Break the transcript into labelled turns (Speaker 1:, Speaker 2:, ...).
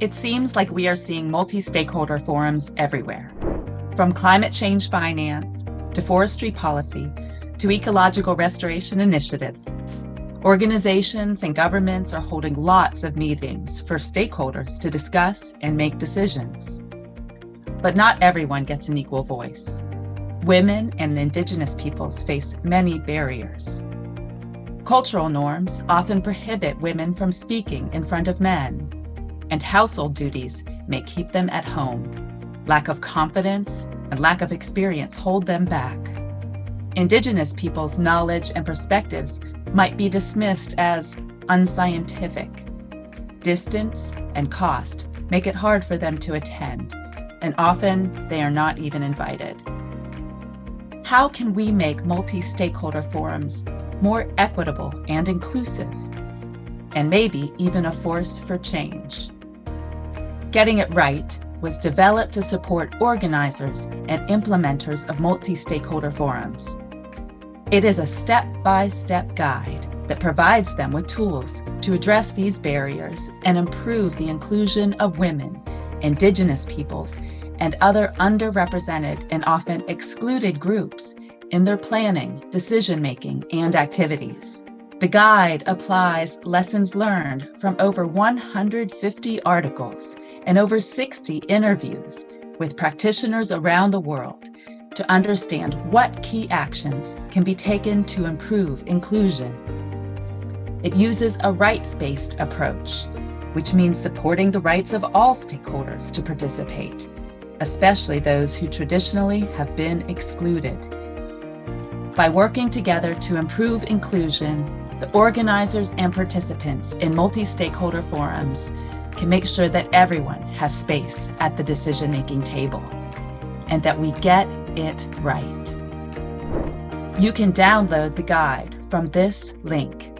Speaker 1: It seems like we are seeing multi-stakeholder forums everywhere, from climate change finance to forestry policy to ecological restoration initiatives. Organizations and governments are holding lots of meetings for stakeholders to discuss and make decisions. But not everyone gets an equal voice. Women and indigenous peoples face many barriers. Cultural norms often prohibit women from speaking in front of men, and household duties may keep them at home. Lack of confidence and lack of experience hold them back. Indigenous people's knowledge and perspectives might be dismissed as unscientific. Distance and cost make it hard for them to attend, and often they are not even invited. How can we make multi-stakeholder forums more equitable and inclusive, and maybe even a force for change? Getting It Right was developed to support organizers and implementers of multi-stakeholder forums. It is a step-by-step -step guide that provides them with tools to address these barriers and improve the inclusion of women, indigenous peoples, and other underrepresented and often excluded groups in their planning, decision-making, and activities. The guide applies lessons learned from over 150 articles and over 60 interviews with practitioners around the world to understand what key actions can be taken to improve inclusion. It uses a rights-based approach, which means supporting the rights of all stakeholders to participate, especially those who traditionally have been excluded. By working together to improve inclusion, the organizers and participants in multi-stakeholder forums can make sure that everyone has space at the decision-making table and that we get it right. You can download the guide from this link.